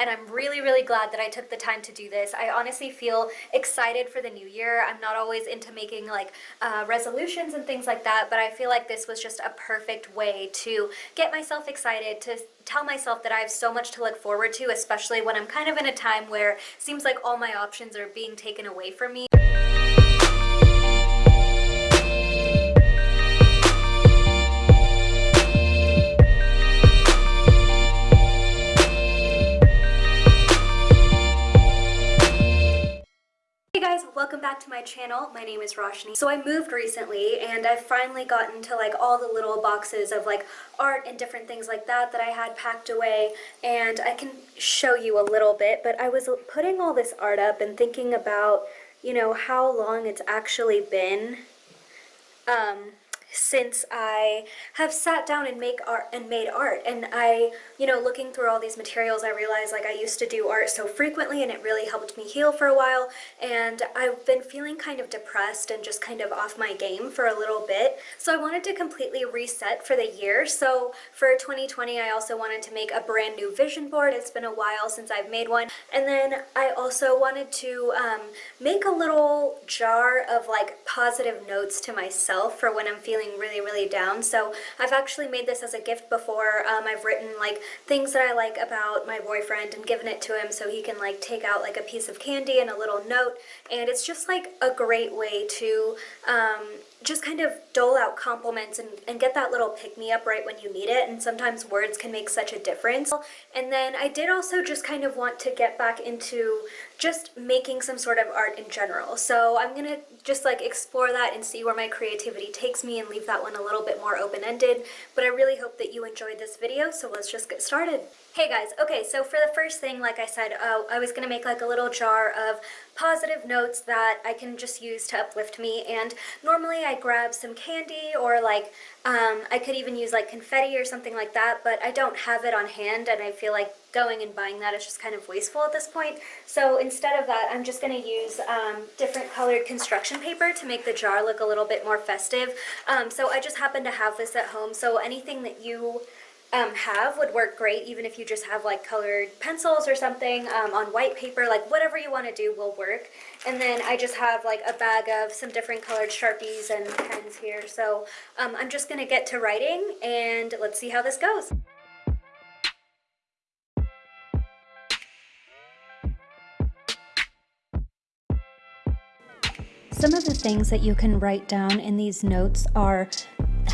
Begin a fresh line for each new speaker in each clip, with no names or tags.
and I'm really, really glad that I took the time to do this. I honestly feel excited for the new year. I'm not always into making like uh, resolutions and things like that, but I feel like this was just a perfect way to get myself excited, to tell myself that I have so much to look forward to, especially when I'm kind of in a time where seems like all my options are being taken away from me. To my channel. My name is Roshni. So I moved recently and I've finally gotten to like all the little boxes of like art and different things like that that I had packed away and I can show you a little bit but I was putting all this art up and thinking about you know how long it's actually been um, since I have sat down and make art and made art. And I you know looking through all these materials I realized like I used to do art so frequently and it really helped me heal for a while. And I've been feeling kind of depressed and just kind of off my game for a little bit. So I wanted to completely reset for the year. So for 2020 I also wanted to make a brand new vision board. It's been a while since I've made one. And then I also wanted to um, make a little jar of like positive notes to myself for when I'm feeling feeling really, really down. So I've actually made this as a gift before. Um, I've written like things that I like about my boyfriend and given it to him so he can like take out like a piece of candy and a little note. And it's just like a great way to um, just kind of dole out compliments and, and get that little pick-me-up right when you need it and sometimes words can make such a difference. And then I did also just kind of want to get back into just making some sort of art in general. So I'm gonna just like explore that and see where my creativity takes me and leave that one a little bit more open-ended. But I really hope that you enjoyed this video, so let's just get started. Hey guys, okay, so for the first thing, like I said, uh, I was going to make like a little jar of positive notes that I can just use to uplift me, and normally I grab some candy or like, um, I could even use like confetti or something like that, but I don't have it on hand, and I feel like going and buying that is just kind of wasteful at this point. So instead of that, I'm just going to use um, different colored construction paper to make the jar look a little bit more festive. Um, so I just happen to have this at home, so anything that you um, have would work great even if you just have like colored pencils or something um, on white paper like whatever you want to do will work and then I just have like a bag of some different colored sharpies and pens here so um, I'm just gonna get to writing and let's see how this goes. Some of the things that you can write down in these notes are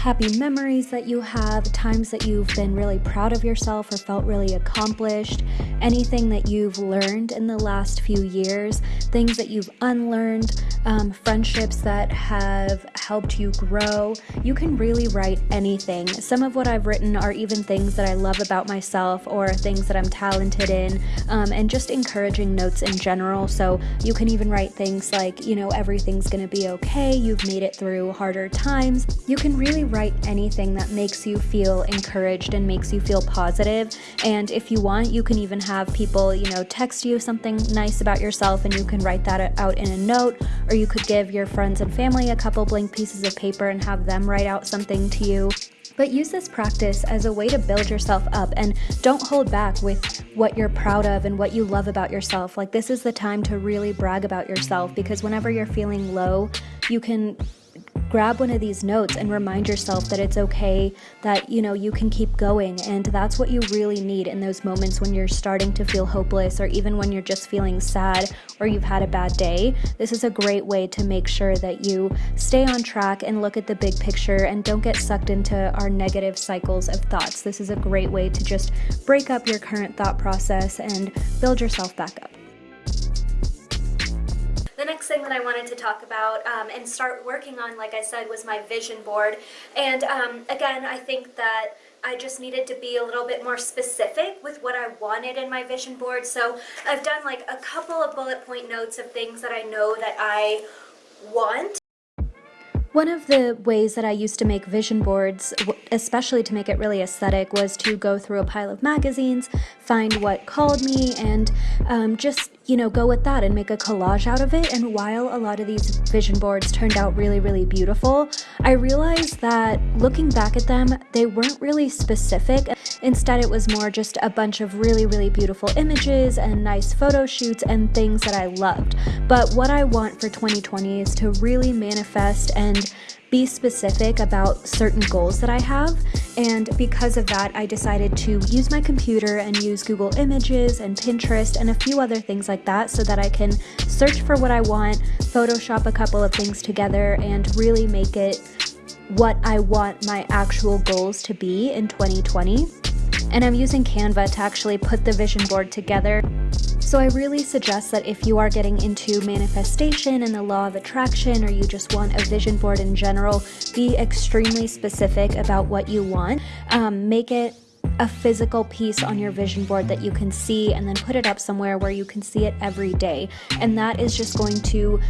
happy memories that you have, times that you've been really proud of yourself or felt really accomplished, anything that you've learned in the last few years, things that you've unlearned, um, friendships that have helped you grow. You can really write anything. Some of what I've written are even things that I love about myself or things that I'm talented in, um, and just encouraging notes in general. So you can even write things like, you know, everything's gonna be okay, you've made it through harder times. You can really write anything that makes you feel encouraged and makes you feel positive. And if you want, you can even have people, you know, text you something nice about yourself and you can write that out in a note, or you could give your friends and family a couple blank pieces of paper and have them write out something to you. But use this practice as a way to build yourself up and don't hold back with what you're proud of and what you love about yourself. Like, this is the time to really brag about yourself because whenever you're feeling low, you can grab one of these notes and remind yourself that it's okay, that you know you can keep going, and that's what you really need in those moments when you're starting to feel hopeless or even when you're just feeling sad or you've had a bad day. This is a great way to make sure that you stay on track and look at the big picture and don't get sucked into our negative cycles of thoughts. This is a great way to just break up your current thought process and build yourself back up next thing that I wanted to talk about um, and start working on, like I said, was my vision board. And um, again, I think that I just needed to be a little bit more specific with what I wanted in my vision board. So I've done like a couple of bullet point notes of things that I know that I want. One of the ways that I used to make vision boards, especially to make it really aesthetic, was to go through a pile of magazines, find what called me, and um, just you know, go with that and make a collage out of it. And while a lot of these vision boards turned out really, really beautiful, I realized that looking back at them, they weren't really specific. Instead, it was more just a bunch of really, really beautiful images and nice photo shoots and things that I loved. But what I want for 2020 is to really manifest and be specific about certain goals that I have. And because of that, I decided to use my computer and use Google Images and Pinterest and a few other things like that so that I can search for what I want, Photoshop a couple of things together, and really make it what I want my actual goals to be in 2020. And I'm using Canva to actually put the vision board together. So I really suggest that if you are getting into manifestation and the law of attraction, or you just want a vision board in general, be extremely specific about what you want. Um, make it a physical piece on your vision board that you can see and then put it up somewhere where you can see it every day. And that is just going to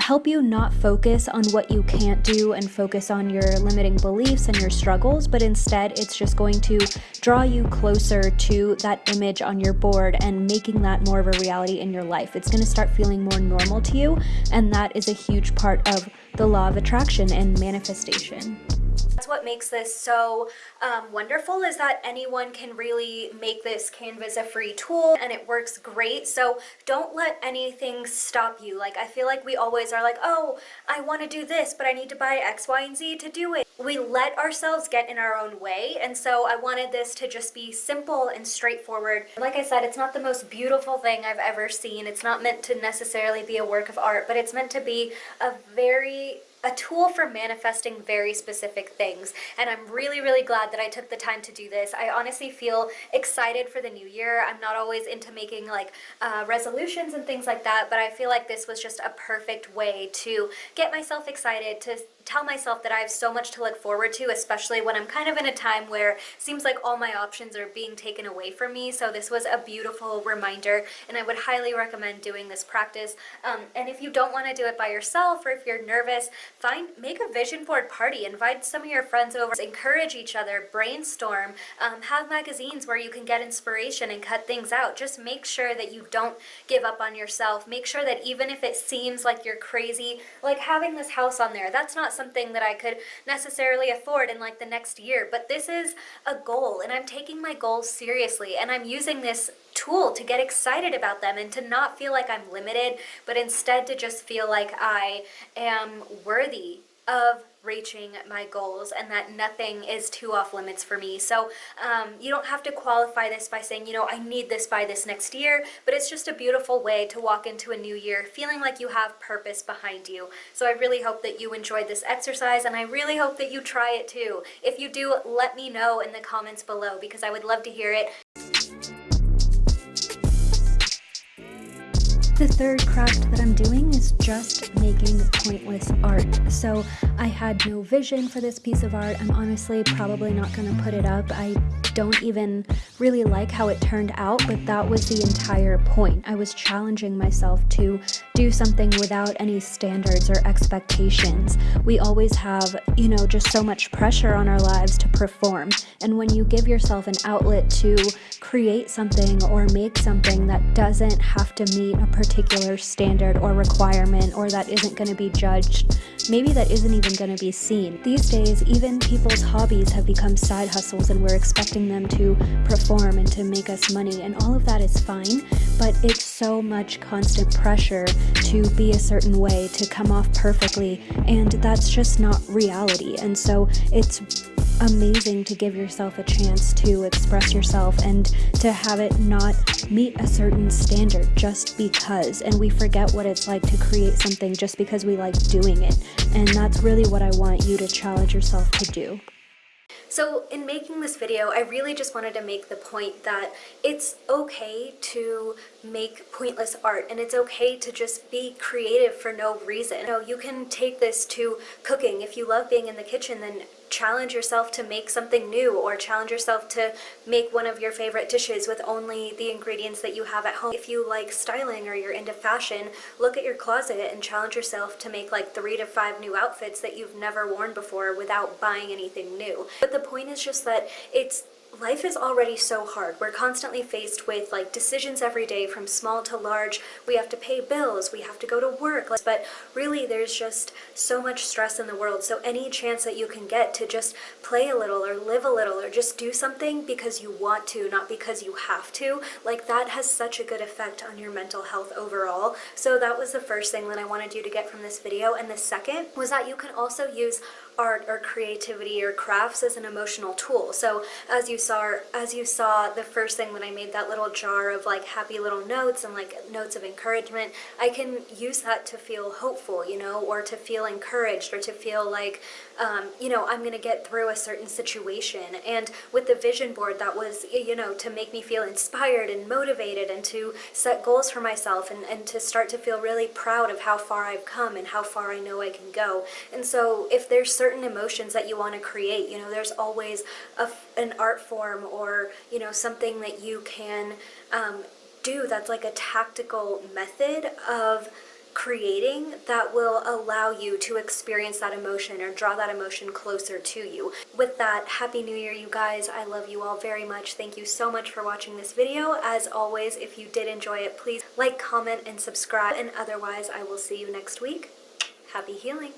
help you not focus on what you can't do and focus on your limiting beliefs and your struggles, but instead it's just going to draw you closer to that image on your board and making that more of a reality in your life. It's going to start feeling more normal to you, and that is a huge part of the law of attraction and manifestation. What makes this so um, wonderful is that anyone can really make this Canva's a free tool and it works great. So don't let anything stop you. Like I feel like we always are like, oh, I want to do this, but I need to buy X, Y, and Z to do it. We let ourselves get in our own way. And so I wanted this to just be simple and straightforward. Like I said, it's not the most beautiful thing I've ever seen. It's not meant to necessarily be a work of art, but it's meant to be a very a tool for manifesting very specific things and I'm really really glad that I took the time to do this. I honestly feel excited for the new year. I'm not always into making like uh, resolutions and things like that but I feel like this was just a perfect way to get myself excited to tell myself that I have so much to look forward to, especially when I'm kind of in a time where it seems like all my options are being taken away from me. So this was a beautiful reminder and I would highly recommend doing this practice. Um, and if you don't want to do it by yourself or if you're nervous, find make a vision board party. Invite some of your friends over, encourage each other, brainstorm, um, have magazines where you can get inspiration and cut things out. Just make sure that you don't give up on yourself. Make sure that even if it seems like you're crazy, like having this house on there, that's not not something that I could necessarily afford in like the next year, but this is a goal and I'm taking my goals seriously and I'm using this tool to get excited about them and to not feel like I'm limited, but instead to just feel like I am worthy of reaching my goals and that nothing is too off limits for me. So um, you don't have to qualify this by saying, you know, I need this by this next year, but it's just a beautiful way to walk into a new year feeling like you have purpose behind you. So I really hope that you enjoyed this exercise and I really hope that you try it too. If you do, let me know in the comments below because I would love to hear it. The third craft that I'm doing is just making pointless art. So I had no vision for this piece of art. I'm honestly probably not going to put it up. I don't even really like how it turned out, but that was the entire point. I was challenging myself to do something without any standards or expectations. We always have, you know, just so much pressure on our lives to perform. And when you give yourself an outlet to create something or make something that doesn't have to meet a particular standard or requirement or that isn't going to be judged, maybe that isn't even going to be seen. These days, even people's hobbies have become side hustles and we're expecting them to perform and to make us money and all of that is fine, but it's so much constant pressure to be a certain way, to come off perfectly, and that's just not reality. And so it's amazing to give yourself a chance to express yourself and to have it not meet a certain standard just because. And we forget what it's like to create something just because we like doing it. And that's really what I want you to challenge yourself to do. So in making this video, I really just wanted to make the point that it's okay to make pointless art and it's okay to just be creative for no reason. You know, you can take this to cooking. If you love being in the kitchen, then challenge yourself to make something new or challenge yourself to make one of your favorite dishes with only the ingredients that you have at home. If you like styling or you're into fashion, look at your closet and challenge yourself to make like three to five new outfits that you've never worn before without buying anything new. But the point is just that it's life is already so hard. We're constantly faced with like decisions every day from small to large. We have to pay bills, we have to go to work, but really there's just so much stress in the world. So any chance that you can get to just play a little or live a little or just do something because you want to, not because you have to, like that has such a good effect on your mental health overall. So that was the first thing that I wanted you to get from this video. And the second was that you can also use art or creativity or crafts as an emotional tool. So as you saw, as you saw the first thing when I made that little jar of like happy little notes and like notes of encouragement, I can use that to feel hopeful, you know, or to feel encouraged or to feel like, um, you know, I'm going to get through a certain situation. And with the vision board, that was, you know, to make me feel inspired and motivated and to set goals for myself and, and to start to feel really proud of how far I've come and how far I know I can go. And so if there's certain emotions that you want to create. You know, there's always a, an art form or, you know, something that you can um, do that's like a tactical method of creating that will allow you to experience that emotion or draw that emotion closer to you. With that, Happy New Year, you guys. I love you all very much. Thank you so much for watching this video. As always, if you did enjoy it, please like, comment, and subscribe. And otherwise, I will see you next week. Happy healing!